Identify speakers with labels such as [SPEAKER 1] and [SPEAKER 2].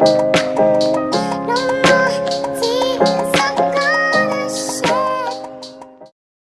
[SPEAKER 1] No more tears